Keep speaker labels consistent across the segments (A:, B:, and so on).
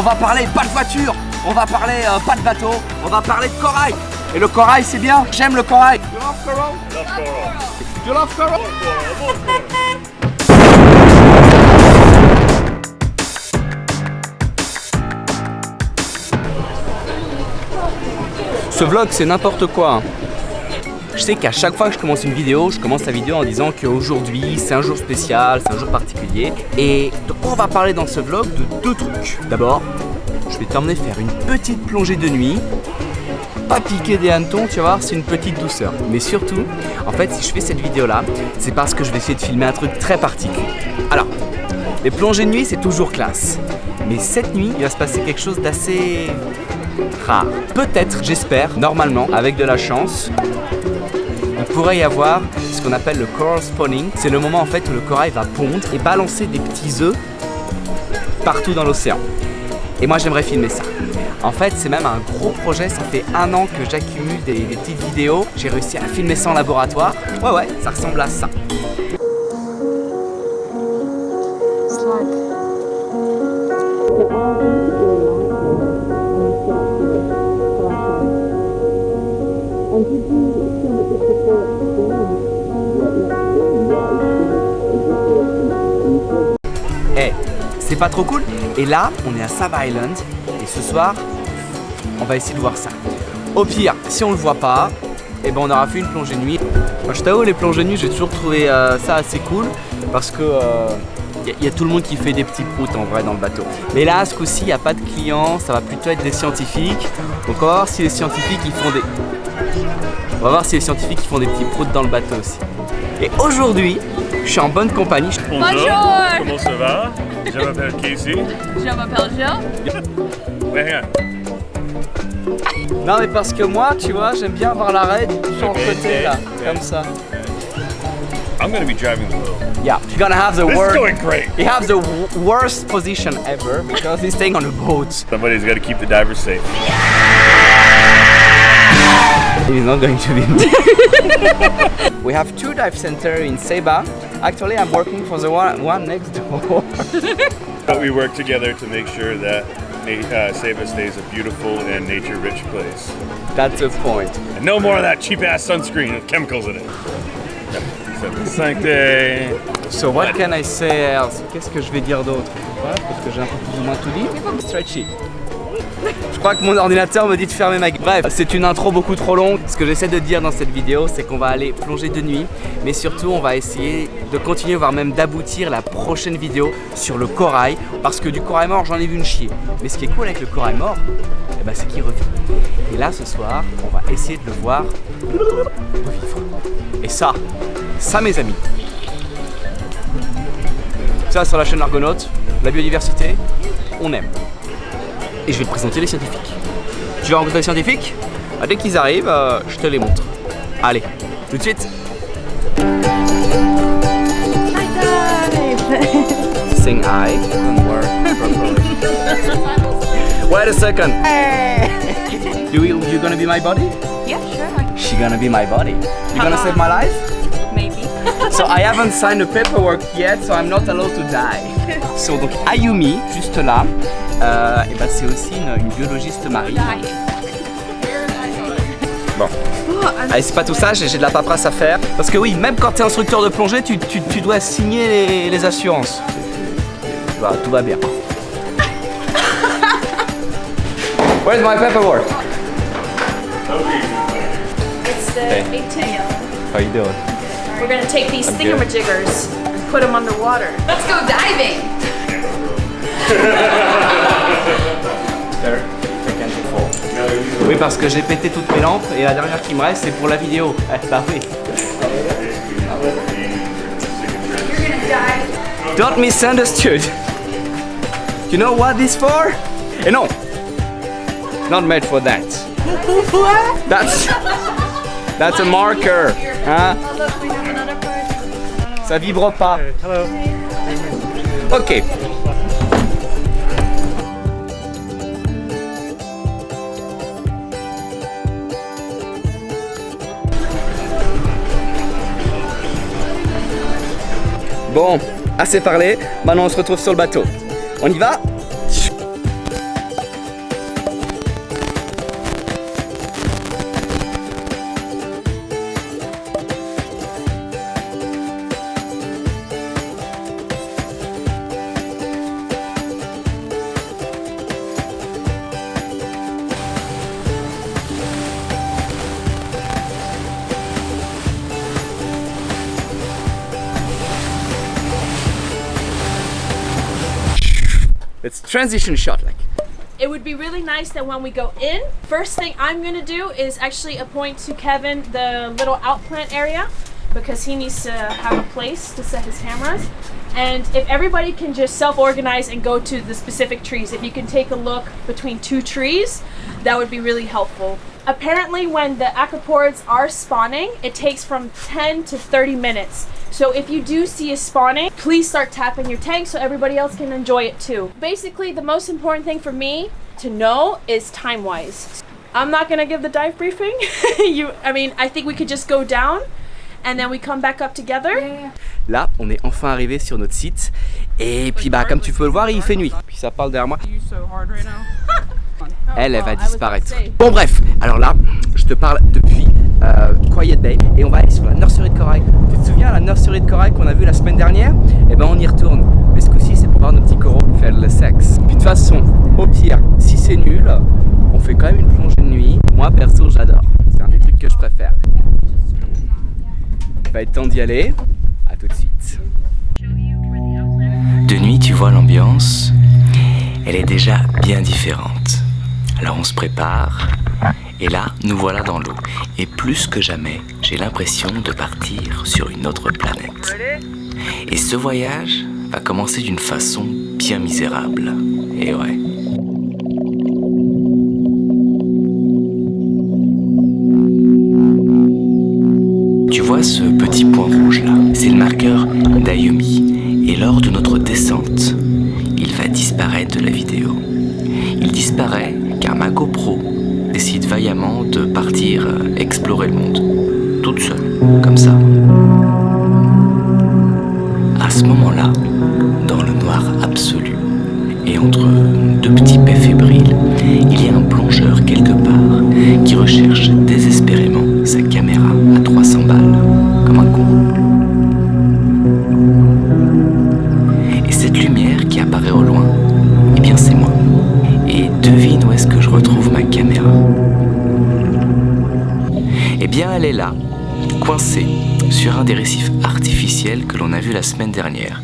A: On va parler pas de voiture, on va parler euh, pas de bateau, on va parler de corail. Et le corail, c'est bien, j'aime le corail. You love coral? You love coral? Ce vlog, c'est n'importe quoi. Je sais qu'à chaque fois que je commence une vidéo, je commence la vidéo en disant qu'aujourd'hui c'est un jour spécial, c'est un jour particulier. Et donc on va parler dans ce vlog de deux trucs. D'abord, je vais t'emmener faire une petite plongée de nuit. Pas piquer des hannetons, tu vas voir, c'est une petite douceur. Mais surtout, en fait, si je fais cette vidéo là, c'est parce que je vais essayer de filmer un truc très particulier. Alors, les plongées de nuit, c'est toujours classe. Mais cette nuit, il va se passer quelque chose d'assez rare. Peut-être, j'espère, normalement, avec de la chance, pourrait y avoir ce qu'on appelle le coral spawning. C'est le moment en fait où le corail va pondre et balancer des petits œufs partout dans l'océan. Et moi j'aimerais filmer ça. En fait c'est même un gros projet, ça fait un an que j'accumule des petites vidéos. J'ai réussi à filmer ça en laboratoire. Ouais ouais, ça ressemble à ça. Eh, c'est pas trop cool? Et là, on est à Saba Island et ce soir, on va essayer de voir ça. Au pire, si on le voit pas, eh ben on aura fait une plongée de nuit. Moi, je t'avoue, les plongées de nuit, j'ai toujours trouvé euh, ça assez cool parce que il y, a tout le monde qui fait des petits proutes en vrai dans le bateau. Mais là, ce coup-ci, il n'y a pas de clients, ça va plutôt être des scientifiques. Donc on va voir si les scientifiques ils font des. On va voir si les scientifiques font des petits proutes dans le bateau aussi. Et aujourd'hui, je suis en bonne compagnie.
B: Bonjour.
C: Comment ça va? Je m'appelle Casey.
B: Je m'appelle.
C: Ouais, hein.
A: Non mais parce que moi, tu vois, j'aime bien avoir l'arrêt sur le côté là, comme ça.
C: I'm gonna be driving the boat.
A: Yeah, you're gonna have the
C: This is
A: worst.
C: going great.
A: He has the worst position ever because he's staying on a boat.
C: Somebody's got to keep the divers safe.
A: He's not going to be. we have two dive centers in Seba. Actually, I'm working for the one, one next door.
C: But we work together to make sure that na- uh, Saba stays a beautiful and nature-rich place.
A: That's the point.
C: And no more of that cheap-ass sunscreen with chemicals in it. Sancté.
A: So what can I say else Qu'est-ce que je vais dire d'autre Parce que j'ai un peu plus ou moins tout dit. Stretchy. Je crois que mon ordinateur me dit de fermer ma gueule. Bref, c'est une intro beaucoup trop longue. Ce que j'essaie de dire dans cette vidéo, c'est qu'on va aller plonger de nuit, mais surtout on va essayer de continuer, voire même d'aboutir la prochaine vidéo sur le corail, parce que du corail mort, j'en ai vu une chier. Mais ce qui est cool avec le corail mort, eh ben, c'est qu'il revit. Et là, ce soir, on va essayer de le voir revivre. Et ça, ça mes amis, ça sur la chaîne Argonaute, la biodiversité, on aime. Et je vais te présenter les scientifiques. Tu veux rencontrer les scientifiques Ah, Dès qu'ils arrivent, euh, je te les montre. Allez, tout de suite. Sing I and work properly. Wait a second. You you gonna be my body?
B: Yeah, sure.
A: She gonna be my body. You gonna save my life?
B: Maybe.
A: So I haven't signed the paperwork yet, so I'm not allowed to die. So donc Ayumi, juste là, euh, et ben c'est aussi une, une biologiste marine. Bon. Allez, c'est pas tout ça, j'ai de la paperasse à faire. Parce que oui, même quand t'es instructeur de plongée, tu, tu- tu dois signer les, les assurances. Voilà, tout va bien. Where's my paperwork?
B: It's the
A: Hey.
B: 18.
A: How you doing?
B: We're gonna take these
A: I'm
B: thingamajiggers and put them underwater. Let's go diving.
A: Oui, parce que j'ai pété toutes mes lampes et la dernière qui me reste, c'est pour la vidéo. Eh, bah oui. Don't misunderstood. You know what this for? Eh non. Not made for that. That's That's a marker. Hein? Ça vibre pas.
C: Hello.
A: Ok. Bon, assez parlé. Maintenant, on se retrouve sur le bateau. On y va? Let's transition shot like.
D: It would be really nice that when we go in, first thing I'm gonna do is actually appoint to Kevin the little outplant area because he needs to have a place to set his cameras. And if everybody can just self-organize and go to the specific trees, if you can take a look between two trees, that would be really helpful. Apparently when the acroporids are spawning, it takes from 10 to 30 minutes. So if you do see a spawning, please start tapping your tank so everybody else can enjoy it too. Basically, the most important thing for me to know is time-wise. I'm not gonna give the dive briefing. you, I mean, I think we could just go down and then we come back up together. Yeah.
A: Là, on est enfin arrivé sur notre site. Et puis bah comme tu peux le voir, il fait nuit. Puis ça parle derrière moi. Elle, elle va disparaître. Bon bref, alors là, je te parle depuis euh, Quiet Bay et on va aller sur la nurserie de corail. Tu te souviens la nurserie de corail qu'on a vue la semaine dernière? Eh ben on y retourne. Mais ce coup-ci, c'est pour voir nos petits coraux faire le sexe. Puis de toute façon, au pire, si c'est nul, on fait quand même une plongée de nuit. Moi perso, j'adore. C'est un des trucs que je préfère. Il va être temps d'y aller. À tout de suite.
E: De nuit, tu vois l'ambiance, elle est déjà bien différente. Alors on se prépare, et là, nous voilà dans l'eau. Et plus que jamais, j'ai l'impression de partir sur une autre planète. Et ce voyage va commencer d'une façon bien misérable. Et ouais. Tu vois ce petit point rouge là? C'est le marqueur d'Ayumi. Et lors de notre descente, il va disparaître de la vidéo. Il disparaît car ma GoPro décide vaillamment de partir euh, explorer le monde. Toute seule, comme ça. À ce moment-là, dans le noir absolu, et entre deux petits paix fébriles, il y a un plongeur quelque part qui recherche désespérément coincée sur un des récifs artificiels que l'on a vu la semaine dernière.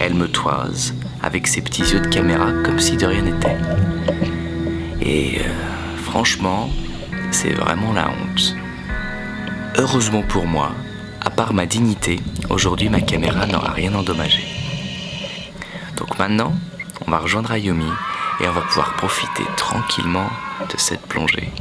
E: Elle me toise avec ses petits yeux de caméra comme si de rien n'était. Et euh, franchement, c'est vraiment la honte. Heureusement pour moi, à part ma dignité, aujourd'hui ma caméra n'aura rien endommagé. Donc maintenant, on va rejoindre Ayumi et on va pouvoir profiter tranquillement de cette plongée.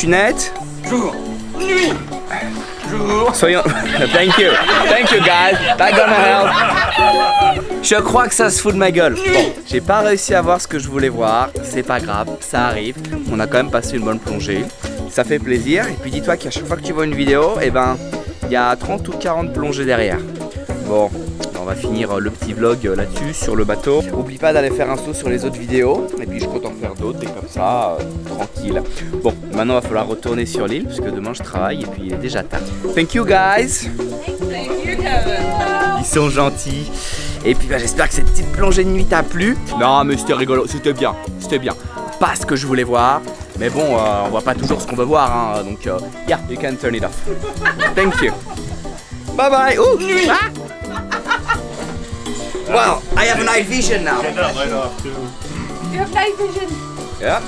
A: Suis net Soyons. Thank you. Thank you guys. That gonna help. Je crois que ça se fout de ma gueule. Bon, j'ai pas réussi à voir ce que je voulais voir. C'est pas grave, ça arrive. On a quand même passé une bonne plongée. Ça fait plaisir. Et puis dis-toi qu'à chaque fois que tu vois une vidéo, eh ben, il y a 30 ou 40 plongées derrière. Bon, on va finir le petit vlog là-dessus sur le bateau. Oublie pas d'aller faire un saut sur les autres vidéos et puis je compte en faire d'autres et comme ça, euh, tranquille. Bon, maintenant il va falloir retourner sur l'île parce que demain je travaille et puis il est déjà tard. Thank you guys. Ils sont gentils. Et puis bah, j'espère que cette petite plongée de nuit t'a plu. Non mais c'était rigolo, c'était bien, c'était bien. Pas ce que je voulais voir. Mais bon, euh, on voit pas toujours ce qu'on veut voir, hein, donc euh, yeah, you can turn it off. Thank you. Bye bye. Ouh. Ah. Well, I have night vision now.
C: Turn that light off too.
B: You have night vision.
A: Yeah.